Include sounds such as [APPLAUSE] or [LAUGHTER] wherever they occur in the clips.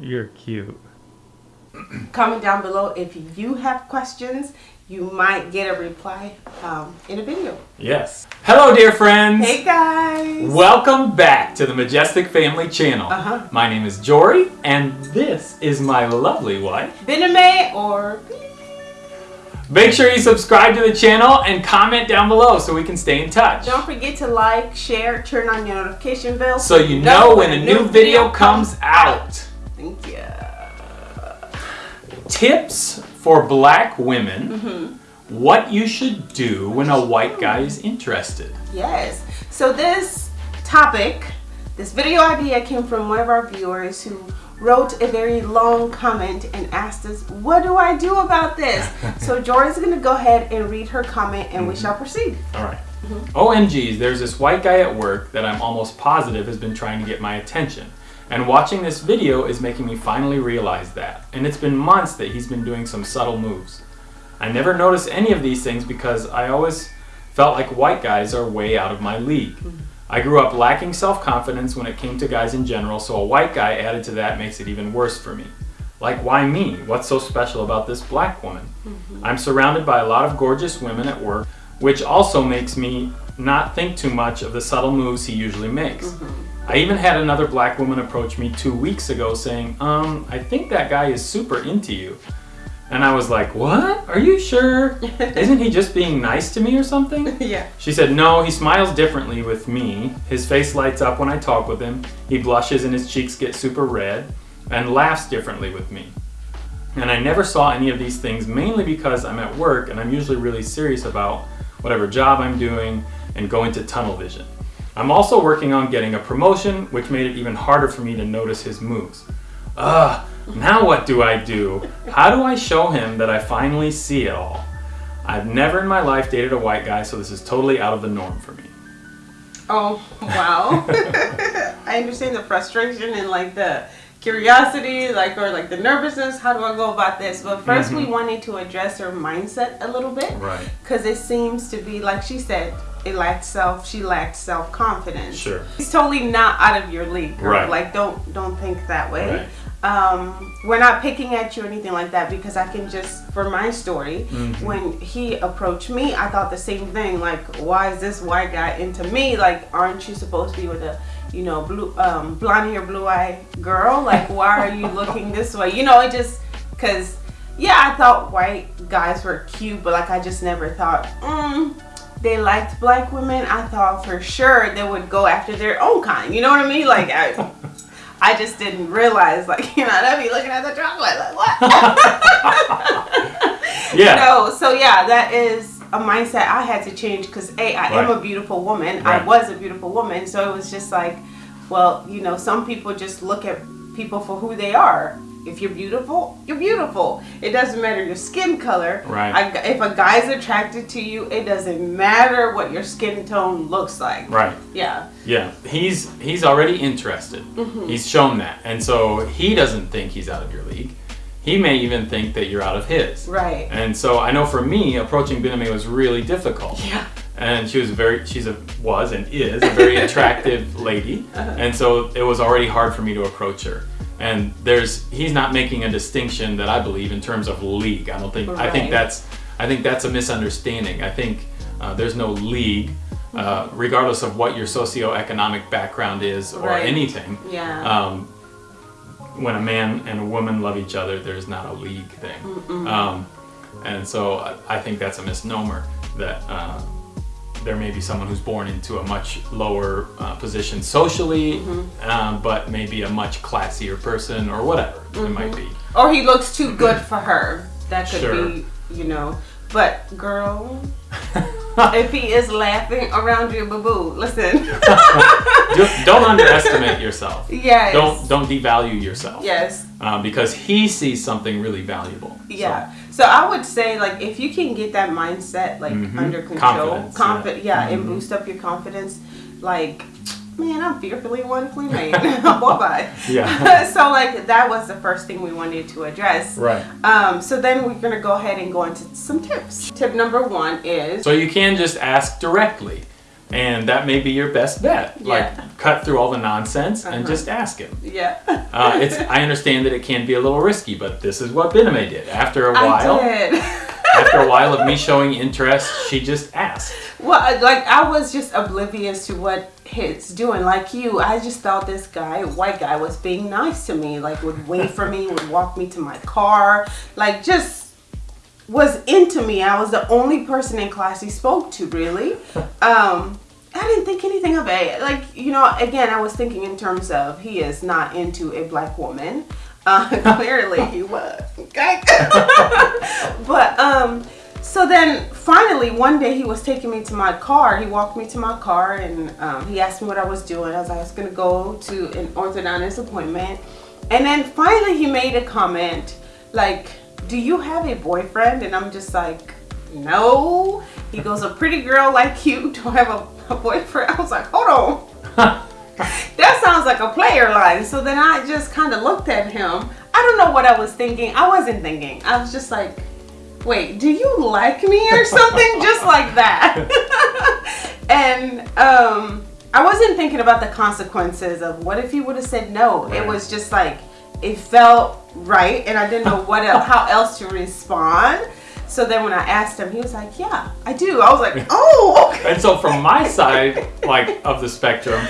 You're cute. Comment down below if you have questions. You might get a reply um, in a video. Yes. Hello, dear friends. Hey guys. Welcome back to the Majestic Family Channel. Uh-huh. My name is Jory, and this is my lovely wife. Bename or Make sure you subscribe to the channel and comment down below so we can stay in touch. don't forget to like, share, turn on your notification bell So you know when a new video comes out. Thank you. Tips for black women. Mm-hmm. What you should do when a white guy is interested. Yes. So this topic, this video idea came from one of our viewers who wrote a very long comment and asked us, what do I do about this? [LAUGHS] so Jory's gonna go ahead and read her comment and we shall proceed. All right. OMGs, there's this white guy at work that I'm almost positive has been trying to get my attention. And watching this video is making me finally realize that. And it's been months that he's been doing some subtle moves. I never noticed any of these things because I always felt like white guys are way out of my league. I grew up lacking self-confidence when it came to guys in general, so a white guy added to that makes it even worse for me. Like, why me? What's so special about this black woman? Mm-hmm. I'm surrounded by a lot of gorgeous women at work, which also makes me not think too much of the subtle moves he usually makes. Mm-hmm. I even had another black woman approach me two weeks ago saying, um, I think that guy is super into you. And I was like, what? Are you sure? [LAUGHS] Isn't he just being nice to me or something? [LAUGHS] Yeah. She said, no, he smiles differently with me. His face lights up when I talk with him. He blushes and his cheeks get super red and laughs differently with me. And I never saw any of these things mainly because I'm at work and I'm usually really serious about whatever job I'm doing and go into tunnel vision. I'm also working on getting a promotion, which made it even harder for me to notice his moves. Ugh, now what do I do? How do I show him that I finally see it all? I've never in my life dated a white guy, so this is totally out of the norm for me. Oh, wow. [LAUGHS] I understand the frustration and like the curiosity, like or like the nervousness. How do I go about this? But 1st we mm-hmm. wanted to address her mindset a little bit. Right. Because it seems to be like she said, it lacked self. She lacked self confidence. Sure. He's totally not out of your league, girl. Right. Like don't don't think that way. Right. Um, we're not picking at you or anything like that because I can just for my story Mm-hmm. when he approached me I thought the same thing like why is this white guy into me like aren't you supposed to be with a you know blue um, blonde hair blue eye girl like why are you looking this way you know it just because yeah I thought white guys were cute but like I just never thought mm, they liked black women I thought for sure they would go after their own kind you know what I mean like I I just didn't realize, like, [LAUGHS] you know, they'd be looking at the chocolate, like, what? [LAUGHS] Yeah. No, so yeah, that is a mindset I had to change because, A, I am a beautiful woman. Right. I was a beautiful woman. So it was just like, well, you know, some people just look at people for who they are. If you're beautiful, you're beautiful. It doesn't matter your skin color. Right. I, if a guy's attracted to you, it doesn't matter what your skin tone looks like. Right. Yeah. Yeah, he's he's already interested. He's shown that, and so he doesn't think he's out of your league. He may even think that you're out of his. Right. And so I know for me, approaching Biname was really difficult. Yeah. And she was very, she's a was and is a very [LAUGHS] attractive lady, Uh-huh. and so it was already hard for me to approach her. And there's he's not making a distinction that I believe in terms of league. I don't think I think that's I think that's a misunderstanding. I think uh, there's no league, uh, regardless of what your socioeconomic background is or Right. anything. Yeah. Um, when a man and a woman love each other, there's not a league thing. Um, and so I, I think that's a misnomer that uh, there may be someone who's born into a much lower uh, position socially, um, but maybe a much classier person or whatever it might be. or he looks too good for her. That could Sure. be, you know. But girl, [LAUGHS] if he is laughing around you, boo boo, listen. [LAUGHS] don't, don't [LAUGHS] underestimate yourself. yes. Don't don't devalue yourself. Yes. Um, because he sees something really valuable. Yeah. So I would say like if you can get that mindset like Mhm. under control, Confidence, confident, yeah, and Mhm. boost up your confidence, like man, I'm fearfully and wonderfully made. Bye bye. Yeah. [LAUGHS] so like that was the first thing we wanted to address. Right. Um, so then we're gonna go ahead and go into some tips. Tip number one is So you can just ask directly. And that may be your best bet. Yeah. Like cut through all the nonsense and Uh-huh. just ask him. Yeah. Uh, it's I understand that it can be a little risky, but this is what Biname did. After a while, I did. [LAUGHS] after a while of me showing interest, she just asked. Well, like I was just oblivious to what he's doing. Like you, I just thought this guy, white guy, was being nice to me. Like would wait for me, would walk me to my car, like just was into me. I was the only person in class he spoke to, really. Um, I didn't think anything of it. Like you know, again, I was thinking in terms of he is not into a black woman. Uh, [LAUGHS] clearly, he was. Okay. [LAUGHS] but um. So then finally one day he was taking me to my car. He walked me to my car and um, he asked me what I was doing. I was like, I was gonna go to an orthodontist appointment. And then finally he made a comment like, do you have a boyfriend? And I'm just like, no. He goes, a pretty girl like you, don't have a, a boyfriend? I was like, hold on. [LAUGHS] that sounds like a player line. So then I just kind of looked at him. I don't know what I was thinking. I wasn't thinking. I was just like, wait, do you like me or [LAUGHS] something? just like that. [LAUGHS] and um, I wasn't thinking about the consequences of what if he would have said no. It was just like, it felt right and I didn't know what else, how else to respond. So then when I asked him, he was like, yeah, I do. I was like, [LAUGHS] oh, okay. And so from my [LAUGHS] side, like of the spectrum,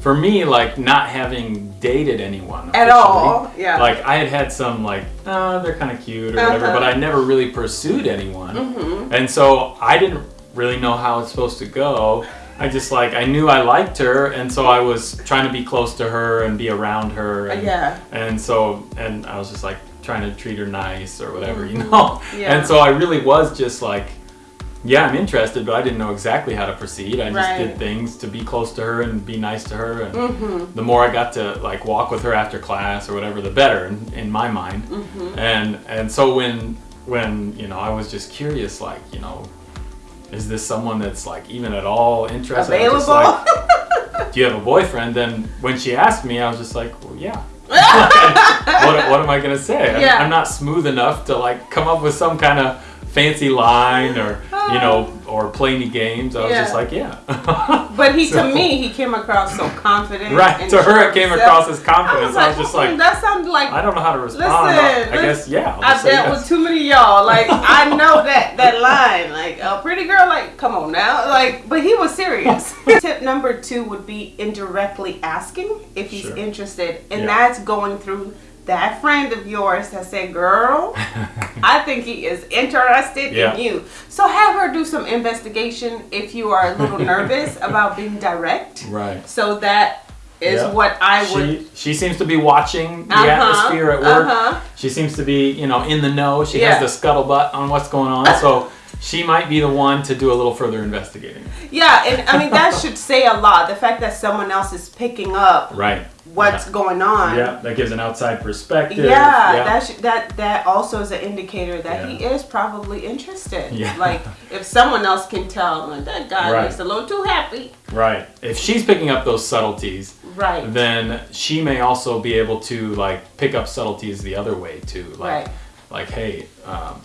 for me, like not having dated anyone At all, yeah. Like I had had some like, oh, they're kind of cute or whatever, Uh-huh. but I never really pursued anyone, Mm-hmm. and so I didn't really know how it's supposed to go. I just like I knew I liked her, and so I was trying to be close to her and be around her. And, Yeah. And so, and I was just like trying to treat her nice or whatever, you know. Yeah. And so I really was just like, yeah, I'm interested, but I didn't know exactly how to proceed. I just Right. did things to be close to her and be nice to her. And Mm-hmm. the more I got to like walk with her after class or whatever, the better in, in my mind. Mm-hmm. And and so when when you know I was just curious, like you know, is this someone that's like even at all interested? Available. like, [LAUGHS] do you have a boyfriend? Then when she asked me, I was just like, well, yeah. What, what am I gonna say? I'm- Yeah. I'm, not smooth enough to like come up with some kind of fancy line or you know or play any games. I was just like, yeah. [LAUGHS] But he, So- to me, he came across so confident. Right, to her it came himself. across as confidence. I was just "Hmm, like, that sounded like I don't know how to respond. Listen, I listen, guess yeah. I've dealt yes. with too many of y'all. Like I know that that line. Like a pretty girl. Like come on now. Like but he was serious. [LAUGHS] Tip number two would be indirectly asking if he's Sure. interested, and Yeah. that's going through that friend of yours that said, "Girl, [LAUGHS] I think he is interested Yeah. in you." So have her do some investigation if you are a little [LAUGHS] nervous about being direct. Right. So that is Yeah. what I would. She she seems to be watching the Uh-huh, atmosphere at work. uh-huh. She seems to be you know in the know. She Yeah. has the scuttlebutt on what's going on. So she might be the one to do a little further investigating. Yeah, and I mean that should say a lot. The fact that someone else is picking up Right. What's going on. Yeah, that gives an outside perspective. Yeah, that that that also is an indicator that he is probably interested. Yeah. [LAUGHS] Like if someone else can tell, like, that guy Right. looks a little too happy. right. If she's picking up those subtleties, Right. then she may also be able to like pick up subtleties the other way too. Like, Right. like hey, um,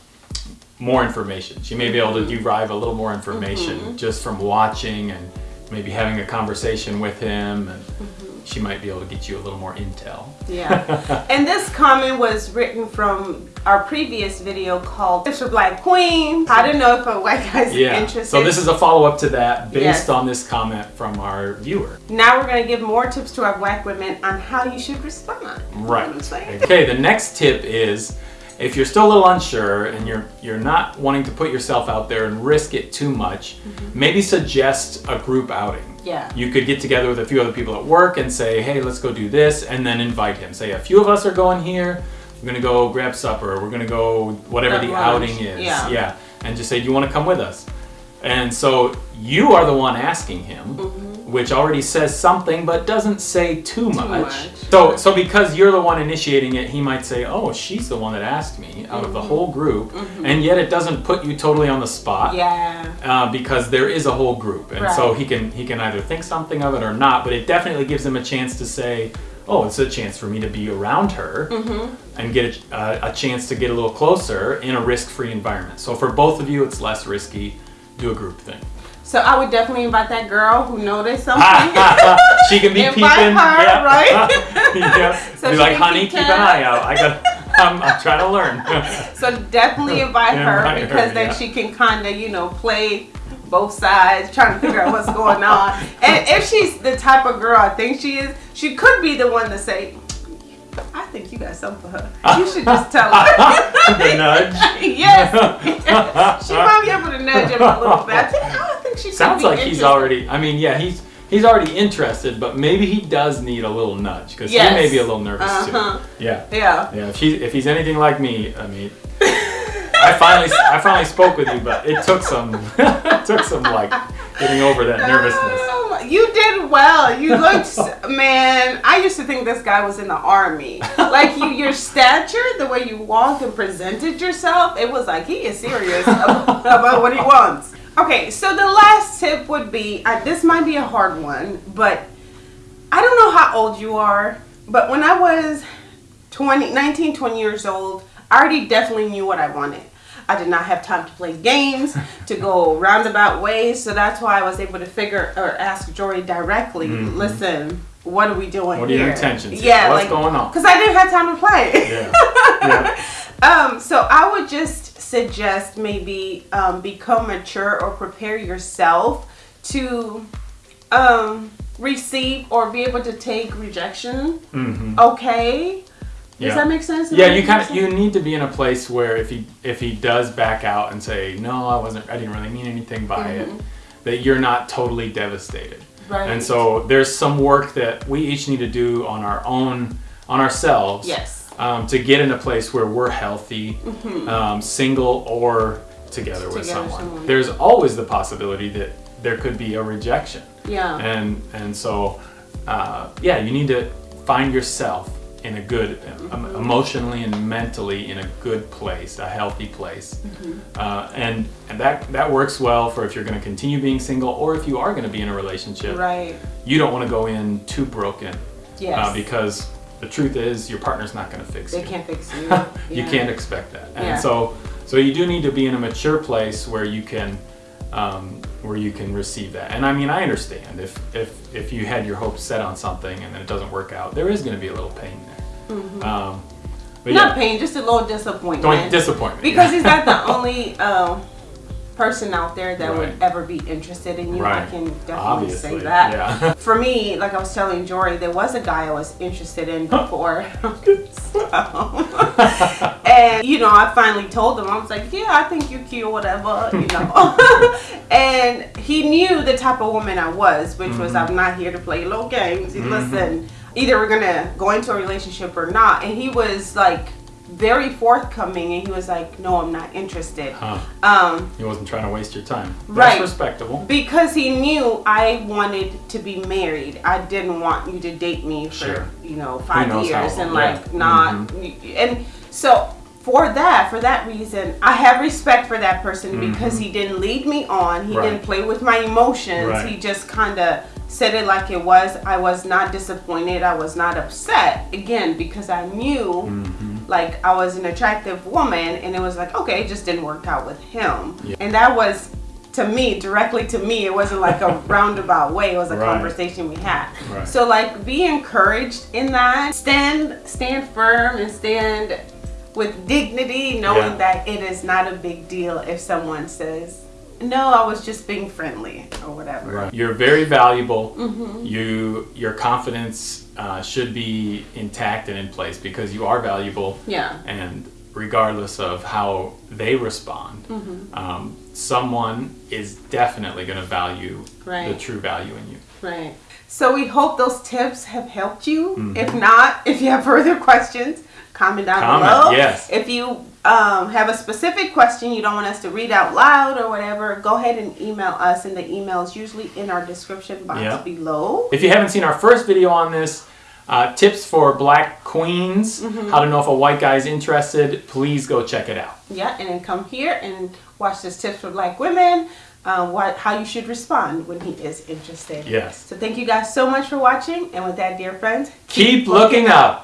more information. She may be able Mm-hmm. to derive a little more information just from watching and maybe having a conversation with him, and Mm-hmm. She might be able to get you a little more intel. Yeah. [LAUGHS] and this comment was written from our previous video called Tips for Black Queen. I don't know if a white guy's Yeah. interested. So this is a follow up to that based Yes. on this comment from our viewer. now we're gonna give more tips to our black women on how you should respond. Right. what I'm saying? Okay, the next tip is if you're still a little unsure and you're you're not wanting to put yourself out there and risk it too much, mm-hmm. maybe suggest a group outing. Yeah. You could get together with a few other people at work and say, "Hey, let's go do this," and then invite him. Say, "A few of us are going here. We're gonna go grab supper. We're gonna go whatever At the lunch, outing is." yeah. and just say, "Do you want to come with us?" And so you are the one asking him, mm-hmm. Which already says something but doesn't say too much. much. So so because you're the one initiating it, he might say, "Oh, she's the one that asked me out of the whole group," and yet it doesn't put you totally on the spot Yeah. uh, because there is a whole group, and so he can he can either think something of it or not. But it definitely gives him a chance to say, "Oh, it's a chance for me to be around her and get a, uh, a chance to get a little closer in a risk-free environment." So for both of you, it's less risky. Do a group thing. So I would definitely invite that girl who noticed something. [LAUGHS] she can be [LAUGHS] Invite peeping. her, yeah. right? [LAUGHS] yeah. So be like, honey, keep an eye out. I got. I'm, I'm trying to learn. So definitely invite her Invite her, because then yeah. she can kind of, you know, play both sides, trying to figure out what's going on. And if she's the type of girl I think she is, she could be the one to say, I think you got something for her. You should just tell her. the nudge. yes. she might be able to nudge him a little bit. Think, she Sounds like he's already. I mean, yeah, he's he's already interested, but maybe he does need a little nudge because Yes. he may be a little nervous Uh-huh. too. Yeah, Yeah. yeah. If he if he's anything like me, I mean, I finally I finally spoke with you, but it took some it [LAUGHS] took some like getting over that nervousness. Oh, you did well. You looked, man. I used to think this guy was in the army. Like you, your stature, the way you walked and presented yourself, it was like he is serious about, about what he wants. Okay, so the last tip would be uh, this might be a hard one, but I don't know how old you are, but when I was 20, 19, 20 years old, I already definitely knew what I wanted. I did not have time to play games, to go [LAUGHS] roundabout ways, so that's why I was able to figure or ask Jory directly. Listen, what are we doing. What are here? your intentions? Yeah, What's like, going on? Because I didn't have time to play. Yeah. Yeah. [LAUGHS] Um, so I would just suggest maybe um, become mature or prepare yourself to um, receive or be able to take rejection. hmm Okay. Does Yeah. that make sense? Does Yeah, you kind of you need to be in a place where if he if he does back out and say no, I wasn't, I didn't really mean anything by it, that you're not totally devastated. Mm-hmm. Right. And so there's some work that we each need to do on our own, on ourselves. Yes. Um, to get in a place where we're healthy, um, single or together with. Together someone. someone. There's always the possibility that there could be a rejection Yeah. and and so uh, yeah you need to find yourself in a good um, emotionally and mentally in a good place a healthy place uh, and and that that works well for if you're going to continue being single or if you are going to be in a relationship Right. you don't want to go in too broken Yes. uh, because the truth is your partner's not going to fix they you. can't fix you. [LAUGHS] you can't expect that. And Yeah. so so you do need to be in a mature place where you can um, where you can receive that. And i mean i understand. If if if you had your hopes set on something and then it doesn't work out there is going to be a little pain there. Um, but Not yeah. pain, just a little disappointment. don't disappointment because he's not the only um, person out there that Right. would ever be interested in you. I can definitely obviously say that. yeah [LAUGHS] [LAUGHS] For me, like I was telling Jory, there was a guy I was interested in before. So- [LAUGHS] and you know, I finally told him I was like, "Yeah, I think you're cute, or whatever," you know. and he knew the type of woman I was, which was Mm-hmm. I'm not here to play little games. Listen, either we're gonna go into a relationship or not. And he was like very forthcoming, and he was like, "No, I'm not interested." huh. Um, he wasn't trying to waste your time that's Right. respectable because he knew I wanted to be married. I didn't want you to date me for Sure. you know five knows how years and long, like yeah. Mm-hmm. not and so for that for that reason I have respect for that person because he didn't lead me on. He. Right. didn't play with my emotions. Right. He just kind of said it like it was. I was not disappointed. I was not upset again because I knew Mm-hmm. Like I was an attractive woman and it was like okay it just didn't work out with him Yeah. and that was to me directly to me it wasn't like a [LAUGHS] roundabout way it was a Right. conversation we had Right. so like be encouraged in that stand stand firm and stand with dignity knowing Yeah. that it is not a big deal if someone says no I was just being friendly or whatever Right. You're very valuable. Mm-hmm. You your confidence uh, should be intact and in place because you are valuable. yeah And regardless of how they respond, Mm-hmm. um, someone is definitely going to value the true value in you. Right. So we hope those tips have helped you. Mm-hmm. If not, [LAUGHS] if you have further questions, comment down Comment, below. yes. If you um, have a specific question you don't want us to read out loud or whatever, go ahead and email us, and the email is usually in our description box Yeah. below. If you haven't seen our first video on this, uh, tips for black queens, Mm-hmm. how to know if a white guy is interested, please go check it out. Yeah, and then come here and watch this tips for black women. Uh, what how you should respond when he is interested. Yes. So thank you guys so much for watching, and with that, dear friends, Keep looking up.